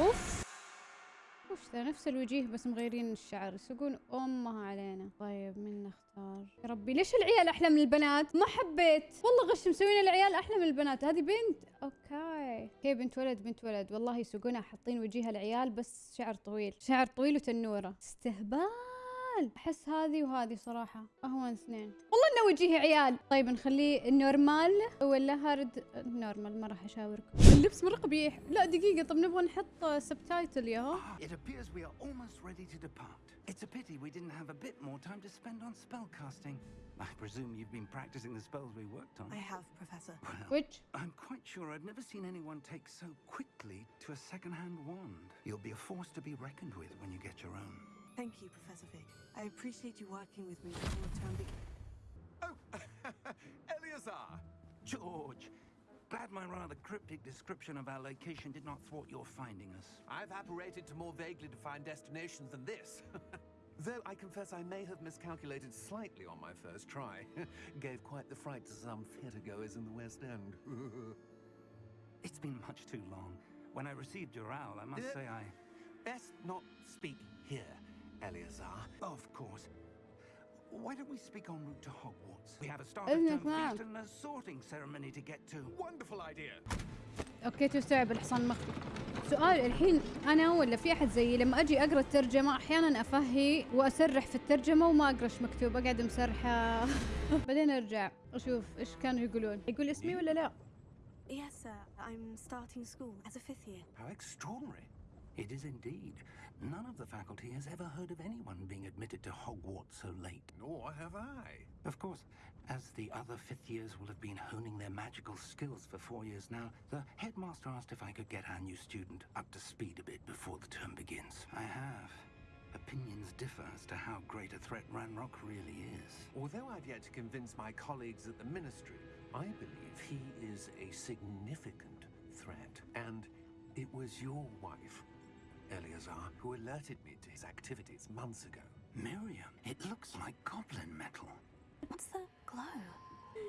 أوف. وش ذا نفس الوجيه بس مغيرين الشعر. يسوقون امها علينا. طيب من نختار؟ يا ربي ليش العيال أحلى من البنات؟ ما حبيت. والله غش مسوين العيال أحلى من البنات. هذه بنت. أوكي. أوكي بنت ولد؟ بنت ولد. والله يسوقونها حاطين وجيها العيال بس شعر طويل. شعر طويل وتنورة. استهبال. احس هذه وهذه صراحة اهون اثنين والله انه وجيه عيال طيب نخليه النورمال ولا هارد نورمال ما راح اشاوركم اللبس مره قبيح لا دقيقه طب نبغى نحط سبتايتل ياهو Ah, it appears we are almost ready to depart. It's a pity we didn't have a bit more time to spend on spellcasting. I presume you've been practicing the spells we worked on. I have, Professor. Well, which I'm quite sure I've never seen anyone take so quickly to a second-hand wand. You'll be a force to be reckoned with when you get your own. Thank you, Professor Fig. I appreciate you working with me before term begins. Oh, Eleazar! George, glad my rather cryptic description of our location did not thwart your finding us. I've apparated to more vaguely defined destinations than this. Though I confess I may have miscalculated slightly on my first try. Gave quite the fright to some theatregoers in the West End. It's been much too long. When I received your owl, I must Uh, say I... Best not speak here, Eleazar. Of course. Why don't we speak en route to Hogwarts? We have a start of feast and a sorting ceremony to get to. Wonderful idea! أوكي تستوعب الحصان المخفي سؤال الحين أنا ولا في احد زيي لما أجي اقرا الترجمه أحيانا افهي واسرح في الترجمه وما اقرا إيش مكتوب اقعد مسرحه بعدين ارجع أشوف إيش كانوا يقولون يقول اسمي ولا لا Yes, sir. I'm starting school as a fifth year. How extraordinary. It is indeed. None of the faculty has ever heard of anyone being admitted to Hogwarts so late. Nor have I. Of course, as the other fifth years will have been honing their magical skills for four years now, the headmaster asked if I could get our new student up to speed a bit before the term begins. I have. Opinions differ as to how great a threat Ranrock really is. Although I've yet to convince my colleagues at the Ministry, I believe he is a significant threat. And it was your wife, Eleazar, who alerted me to his activities months ago. Miriam, it looks like goblin metal. What's the glow?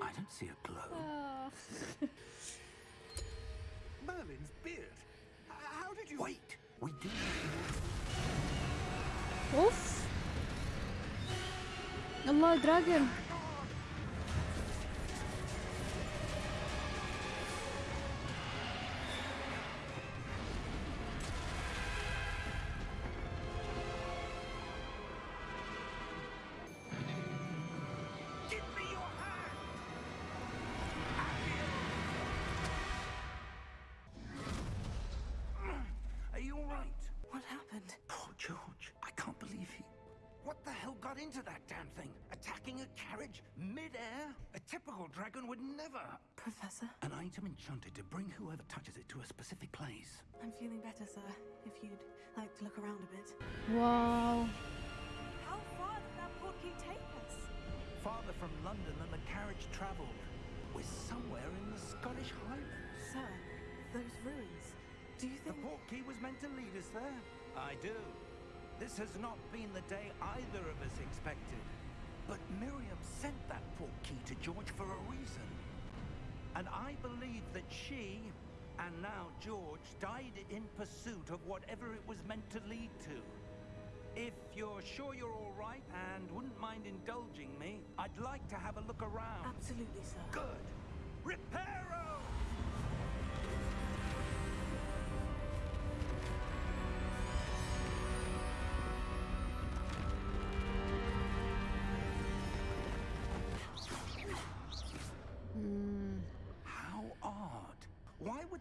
I don't see a glow. Oh. Merlin's beard. How did you... Wait! We do... Oof! Allah, dragon! Wow. How far did that portkey take us? Farther from London than the carriage travelled. We're somewhere in the Scottish Highlands. Sir, those ruins. Do you think... The portkey was meant to lead us there? I do. This has not been the day either of us expected. But Miriam sent that portkey to George for a reason. And I believe that she, and now George, died in pursuit of whatever it was meant to lead to. If you're sure you're all right and wouldn't mind indulging me, I'd like to have a look around. Absolutely, sir. Good. Reparo!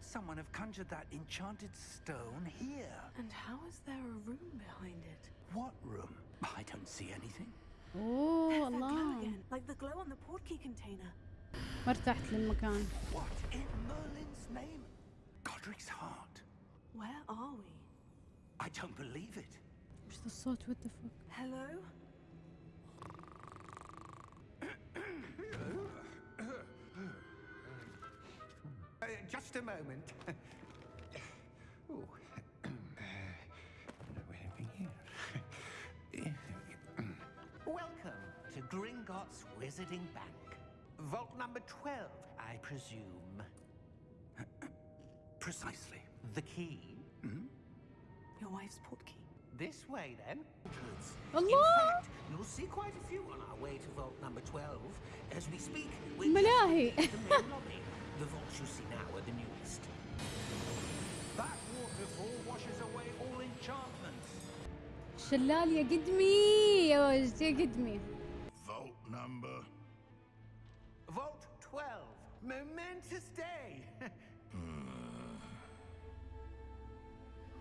Why would someone have conjured that enchanted stone here? And how is there a room behind it? What room? I don't see anything. اوه There's that glow الله again, like the glow on the portkey container. ما ارتحت للمكان What in Merlin's name? Godric's heart. Where are we? I don't believe it. وش ذا الصوت وات ذا فك Hello? Just a moment. oh. Welcome to Gringotts Wizarding Bank. Vault number 12, I presume. Precisely. The key? Hmm? Your wife's portkey. This way, then. Hello? In fact, you'll see quite a few on our way to vault number 12. As we speak, we're in the main lobby. The vaults you see now are the newest. That waterfall washes away all enchantments. شلال يا قدمي يا وجد يا قدمي Vault number. Vault 12. Momentous day.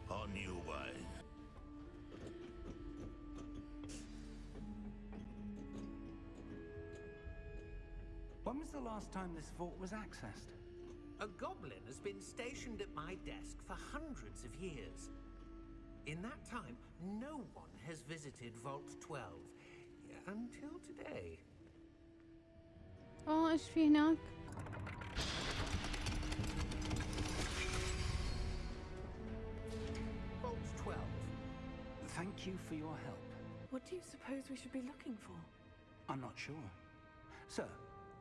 On your way. When was the last time this vault was accessed? A goblin has been stationed at my desk for hundreds of years. In that time, no one has visited Vault 12. Until today. اه ايش في هناك Vault 12. Thank you for your help. What do you suppose we should be looking for? I'm not sure. Sir,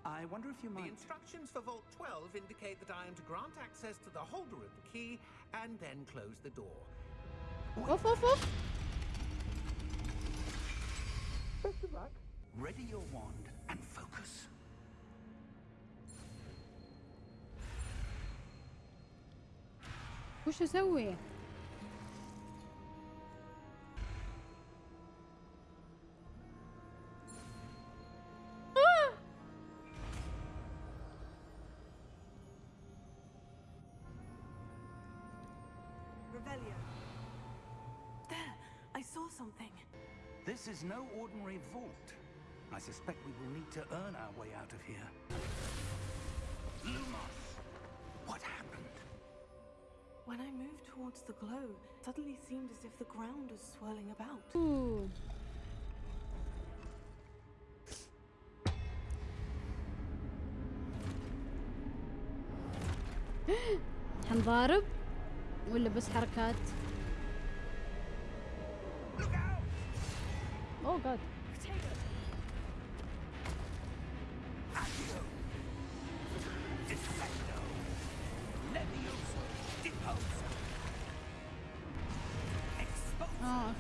I wonder if you The might... instructions for Vault 12 indicate that I am to grant access to the holder of the key and then close the door. اوف اوف اوف Ready your wand and focus. وش اسوي I saw something. This is no ordinary vault. I suspect we will need to earn our way out of here. Lumos! What happened? When I moved towards the glow, it suddenly seemed as if the ground was swirling about. أوه. حنضارب ولا بس حركات اوه جاد اه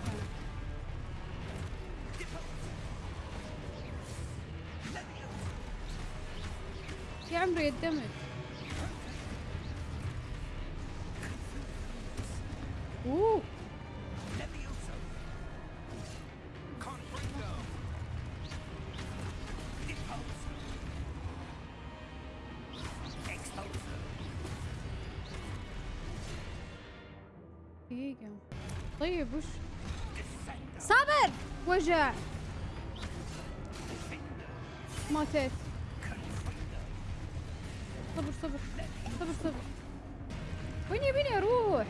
اوكي يا عمري الدمج اوه وجع ماتت. صبر صبر صبر صبر. وين يبيني أروح.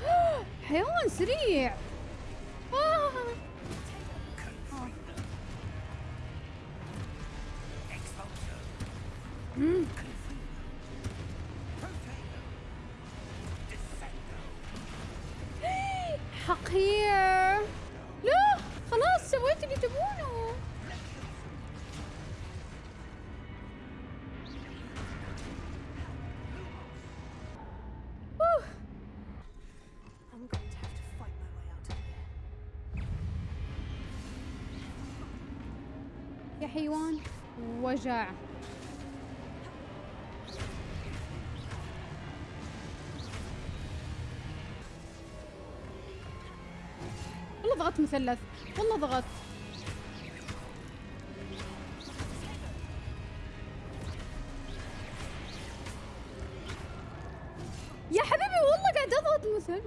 حيوان سريع. آه. آه. here. لا خلاص سويت اللي تبونه. يا حيوان وجع ضغطت مثلث. والله ضغطت يا حبيبي والله قاعد أضغط مثلث.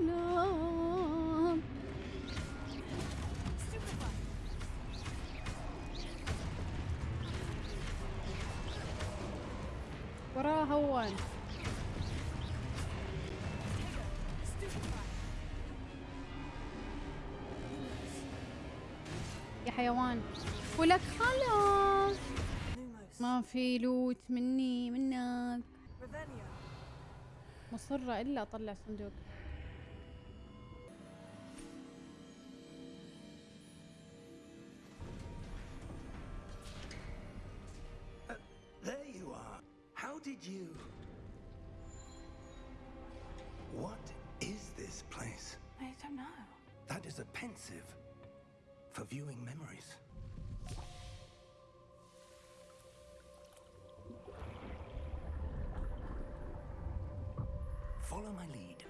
وراه هوان. يا حيوان ولك خلاص. ما في لوت مني منك. مصرة إلا أطلع صندوق Follow my lead.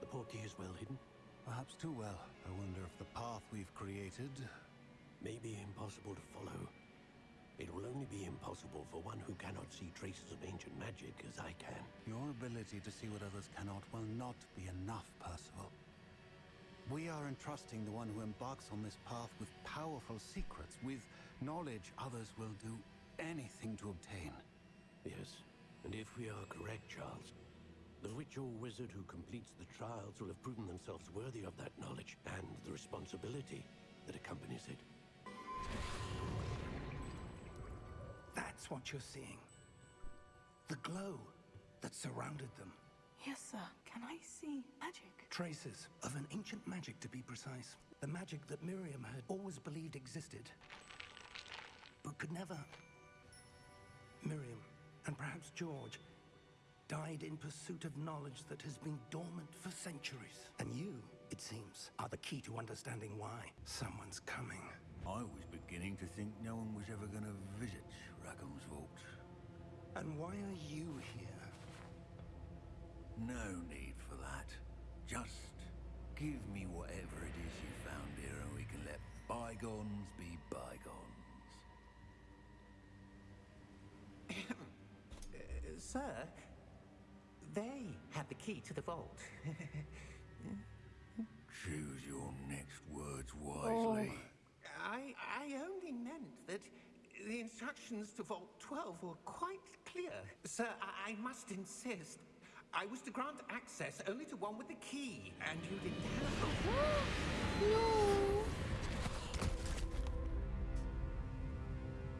The portkey is well hidden. Perhaps too well. I wonder if the path we've created. May be impossible to follow. It will only be impossible for one who cannot see traces of ancient magic as I can. Your ability to see what others cannot will not be enough, Percival. We are entrusting the one who embarks on this path with powerful secrets, with knowledge others will do anything to obtain. Yes, and if we are correct, Charles, the witch or wizard who completes the trials will have proven themselves worthy of that knowledge and the responsibility that accompanies it. That's what you're seeing. The glow that surrounded them. Yes, sir. Can I see magic? Traces of an ancient magic, to be precise. The magic that Miriam had always believed existed, but could never. Miriam, and perhaps George, died in pursuit of knowledge that has been dormant for centuries. And you, it seems, are the key to understanding why someone's coming. I was beginning to think no one was ever going to visit Rackham's Vault. And why are you here? No need for that. Just give me whatever it is you found here and we can let bygones be bygones. Uh, sir, they have the key to the vault. Choose your next words wisely. I, I only meant that the instructions to Vault 12 were quite clear. Sir, I, I must insist. I was to grant access only to one with the key, and you didn't have No.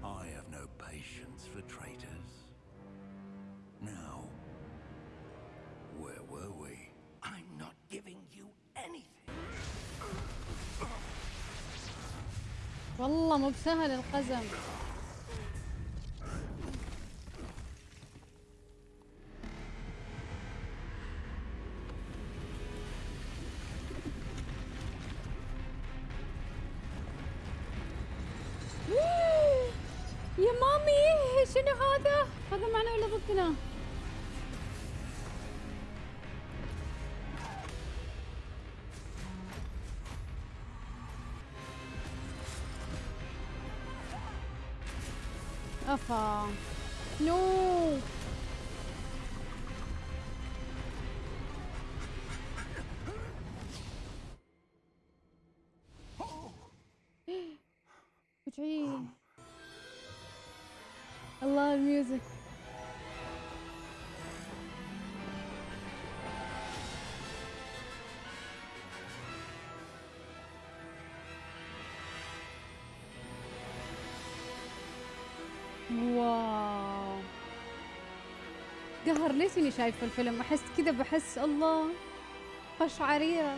I have no patience for traitors. Now, where were we? I'm not giving you anything. والله مو بسهل القزم شنو هذا؟ هذا معنا ولا ضدنا؟ قهر ليش اني شايفه الفيلم احس كذا بحس الله قشعريره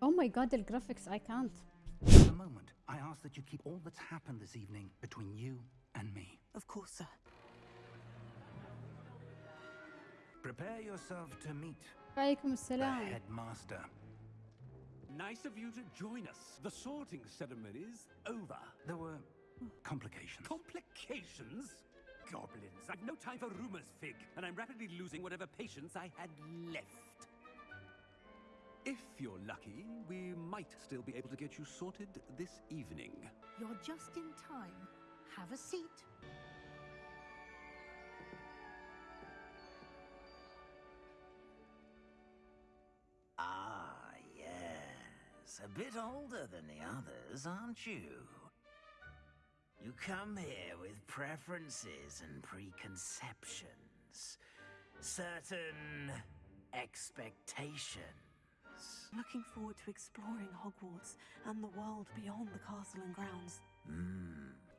Oh my god الجرافيكس I can't For a moment, I ask that you keep all that's happened this evening between you and me. Of course, sir. Prepare yourself to meet وعليكم the السلام headmaster. Nice of you to join us. The sorting ceremony's over. There were complications. Complications? Goblins. I've no time for rumors, Fig, and I'm rapidly losing whatever patience I had left. If you're lucky, we might still be able to get you sorted this evening. You're just in time. Have a seat. A bit older than the others, aren't you? You come here with preferences and preconceptions. Certain expectations. Looking forward to exploring Hogwarts and the world beyond the castle and grounds.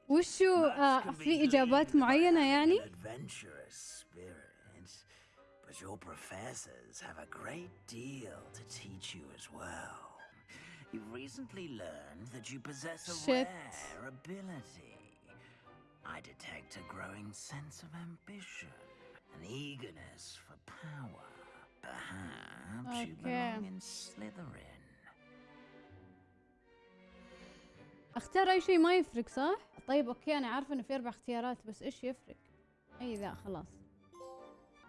وشو Much آه can be في اجابات gleaned by معينه an يعني adventurous spirit, But your professors have a great deal to teach you as well. You've recently learned that you possess a Shit. rare ability. I detect a growing sense of ambition, an eagerness for power. Perhaps you Okay. belong in Slytherin. اختار اي شيء ما يفرق صح؟ طيب اوكي انا عارفه انه في اربع اختيارات بس ايش يفرق؟ اي ذا خلاص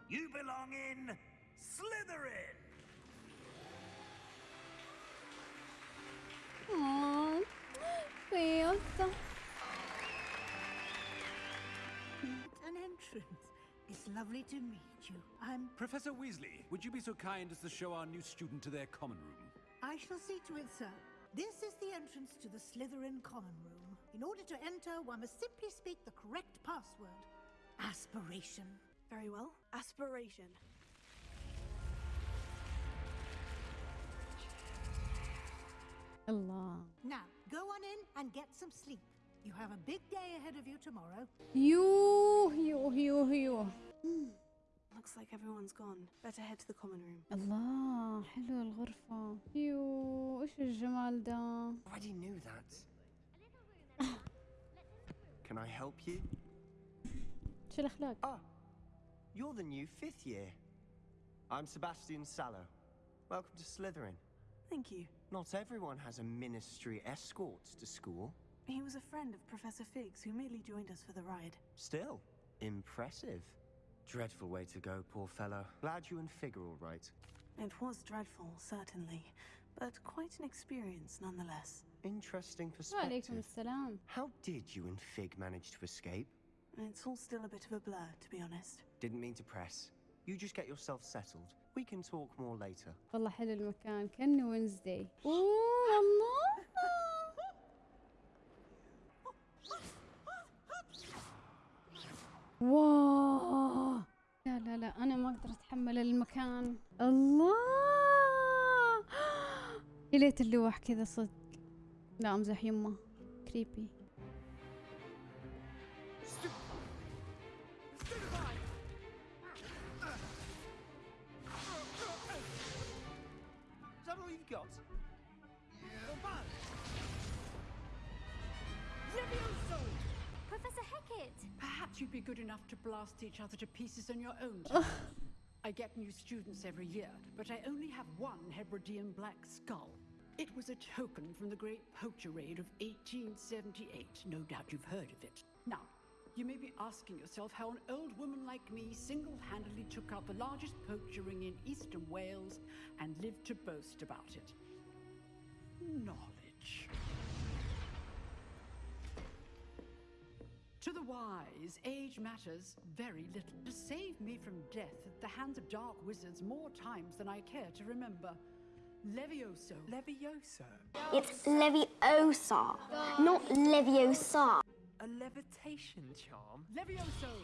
You belong in Slytherin! an entrance. It's lovely to meet you. I'm... Professor Weasley, would you be so kind as to show our new student to their common room? I shall see to it, sir. This is the entrance to the Slytherin common room. In order to enter, one must simply speak the correct password. Aspiration. Very well. Aspiration and get some sleep. You have a big day ahead of you tomorrow. يوه يوه يوه يوه Looks like everyone's gone. Better head to the common room. الله حلوة الغرفة يوه ايش الجمال ده Already knew that. Can I help you? ايش الاخلاق Ah, you're the new fifth year. I'm Sebastian Sallow. Welcome to Slytherin. Thank you. Not everyone has a ministry escort to school. He was a friend of Professor Fig's who merely joined us for the ride. Still, impressive. Dreadful way to go, poor fellow. Glad you and Fig are all right. It was dreadful, certainly, but quite an experience nonetheless. Interesting perspective. How did you and Fig manage to escape? It's all still a bit of a blur, to be honest. Didn't mean to press. You just get yourself settled. We can talk more later. والله حلو المكان. كأنه وينزداي أوه الله. واو. لا لا لا أنا ما أقدر أتحمل المكان. الله. يا ليت اللوح كذا صدق. لا أمزح يمه. كريبي Perhaps you'd be good enough to blast each other to pieces on your own. I get new students every year, but I only have one Hebridean black skull. It was a token from the Great Poacher Raid of 1878. No doubt you've heard of it. Now, you may be asking yourself how an old woman like me single handedly took out the largest poacher ring in eastern Wales and lived to boast about it. Knowledge. Wise, age matters very little. To save me from death at the hands of dark wizards more times than I care to remember. Levioso. Levioso? It's Leviosa, not Leviosa. A levitation charm? Levioso!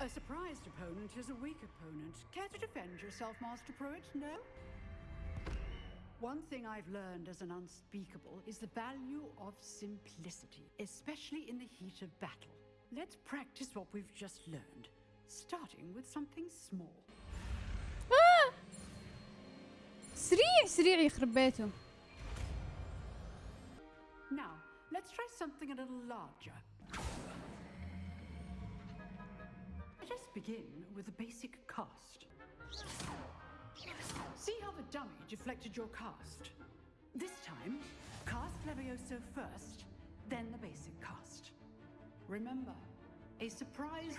A surprised opponent is a weak opponent. Care to defend yourself, Master Prewett? No? One thing I've learned as an unspeakable is the value of simplicity, especially in the heat of battle. Let's practice what we've just learned, starting with something small. آه! سريع سريع يخرب بيته Now, let's try something a little larger. Let us begin with a basic cast. See how the dummy deflected your cast? This time, cast Levioso first, then the basic cast. Remember, a surprise.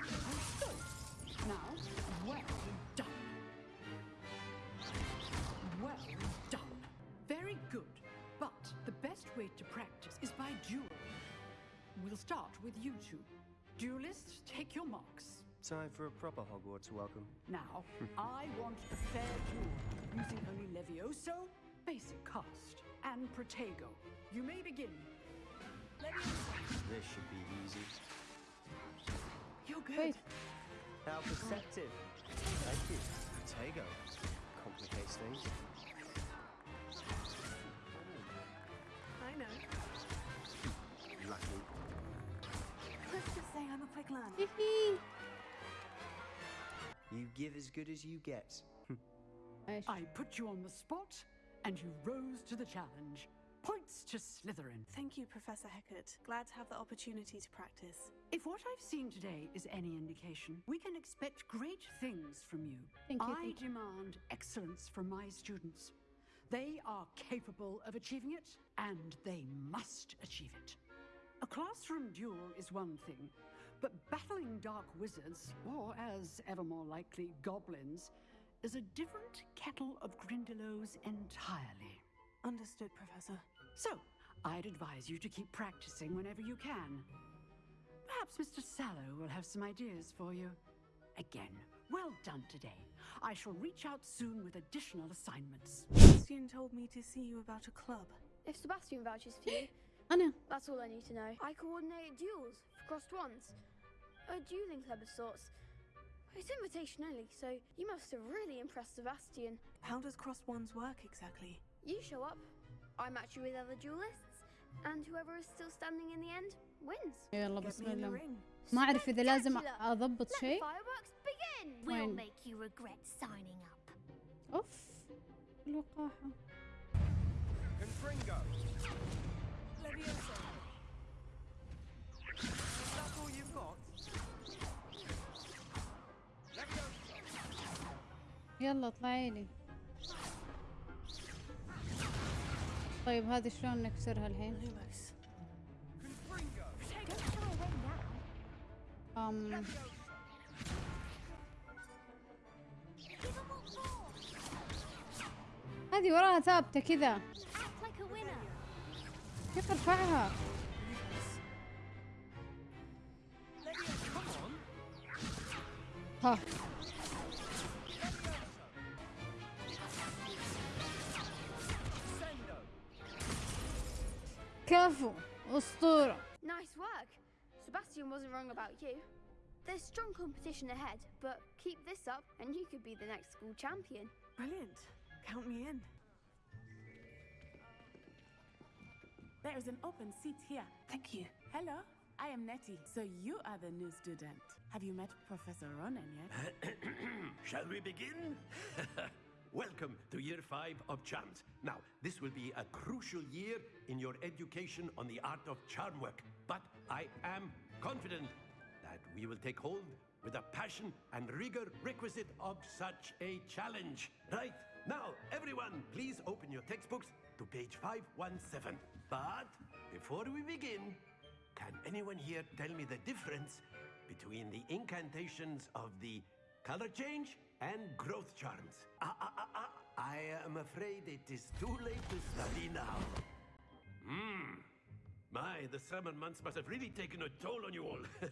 So, now, well done. Well done. Very good. But the best way to practice is by duel. We'll start with you two. Duelists, take your marks. Time for a proper Hogwarts welcome. Now, I want a fair duel using only Levioso, basic cast, and Protego. You may begin. Levioso. This should be easy. You're good. Wait. How perceptive. Thank you. Protego. Complicates things. I know. Lucky. Let's just say I'm a quick learner. You give as good as you get. I, I put you on the spot, and you rose to the challenge. Points to Slytherin. Thank you, Professor Hecat. Glad to have the opportunity to practice. If what I've seen today is any indication, we can expect great things from you. Thank you. I thank you. demand excellence from my students. They are capable of achieving it, and they must achieve it. A classroom duel is one thing, but battling dark wizards, or as ever more likely, goblins, is a different kettle of Grindylows entirely. Understood, Professor. So, I'd advise you to keep practicing whenever you can. Perhaps Mr. Sallow will have some ideas for you. Again, well done today. I shall reach out soon with additional assignments. Sebastian told me to see you about a club. If Sebastian vouches for you, I know. That's all I need to know. I coordinate duels for Crossed Wands. A dueling club of sorts. It's invitation only, so you must have really impressed Sebastian. How does Crossed Wands work exactly? You show up, I match you with other duelists, and whoever is still standing in the end wins. يلا بسم الله. ما أعرف إذا لازم أضبط شيء. We'll make you regret signing up. أوف الوقاحة. يلا اطلعي لي. طيب هذه شلون نكسرها الحين؟ أم. هذه وراها ثابتة كذا. Keep the back! Huh. Careful! Ostura! Nice work! Sebastian wasn't wrong about you. There's strong competition ahead, but keep this up and you could be the next school champion. Brilliant. Count me in. There is an open seat here. Thank you. Hello, I am Natty. So you are the new student. Have you met Professor Ronen yet? Shall we begin? Welcome to year five of charms. Now, this will be a crucial year in your education on the art of charm work. But I am confident that we will take hold with the passion and rigor requisite of such a challenge. Right, now, everyone, please open your textbooks to page 517. But before we begin, can anyone here tell me the difference between the incantations of the color change and growth charms? Ah, ah, ah, ah. I am afraid it is too late to study now. Hmm. My, the summer months must have really taken a toll on you all.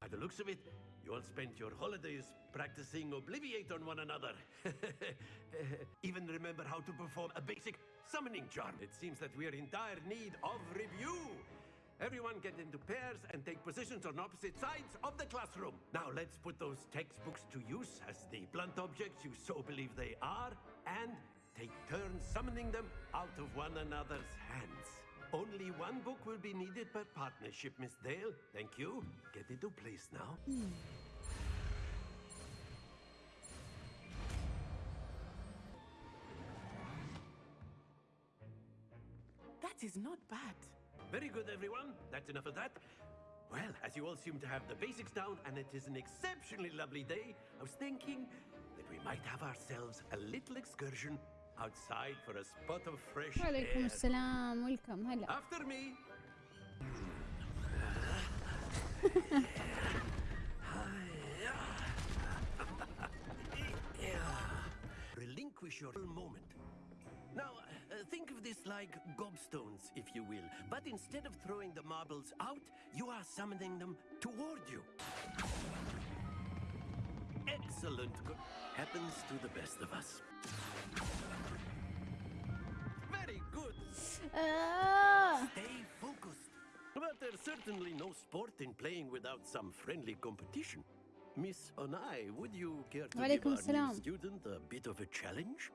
By the looks of it, you all spent your holidays practicing Obliviate on one another. Even remember how to perform a basic summoning charm. It seems that we are in dire need of review. Everyone get into pairs and take positions on opposite sides of the classroom. Now let's put those textbooks to use as the blunt objects you so believe they are and take turns summoning them out of one another's hands. Only one book will be needed per partnership, Miss Dale. Thank you. Get into place now. That is not bad. Very good, everyone. That's enough of that. Well, as you all seem to have the basics down, and it is an exceptionally lovely day, I was thinking that we might have ourselves a little excursion outside for a spot of fresh وعليكم air. السلام ويلكم هلا After me. Relinquish your moment. Now, uh, think of this like gobstones, if you will. But instead of throwing the marbles out, you are summoning them toward you. Excellent. Go- Happens to the best of us. Stay focused. But there's certainly no sport in playing without some friendly competition. Miss Onai, would you care to give وعليكم our new السلام. student a bit of a challenge?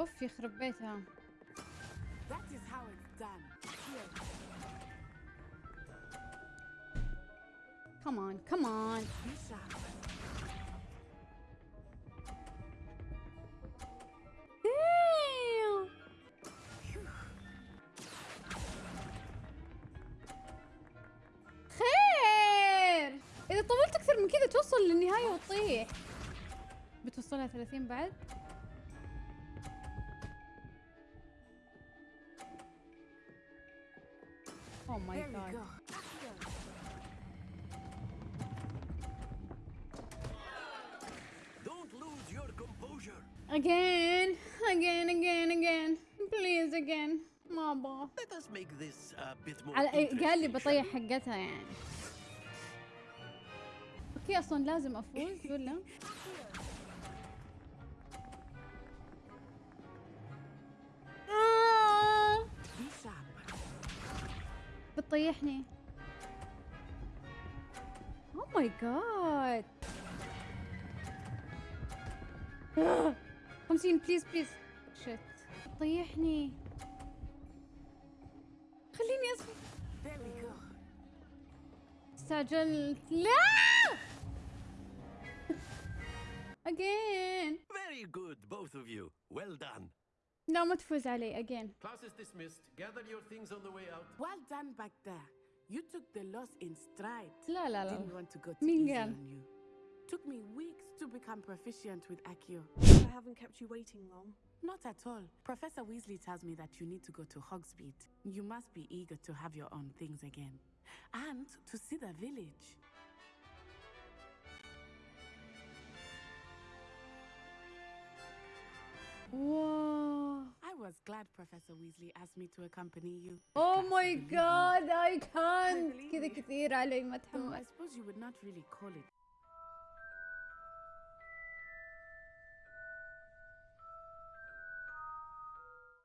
اوف يخرب بيتها That is how it's done. Here. كم كمان كمان خير أوكي بتوصلها 30 بعد اوه ماي جاد Again, again, again, again. Please again. ما أبغى. على إيه؟ قال لي بطيح حقتها يعني. في أصلا لازم أفوز ولا؟ آه. بتطيحني. اوه ماي جاد 50 بليز بليز شت بتطيحني. خليني اسفل استعجلت. لا! Again. Very good, both of you. Well done. No ما تفوز again. Class is dismissed. Gather your things on the way out. Well done back there. You took the loss in stride. لا لا لا. Didn't want to go too easy on you. Took me weeks to become proficient with Accio. I haven't kept you waiting long. Not at all. Professor Weasley tells me that you need to go to Hogsmeade. You must be eager to have your own things again. And to see the village. Whoa. I was glad Professor Weasley asked me to accompany you. Oh my god, I can't. كذا كثير علي ما Though I اتحمل. suppose you would not really call it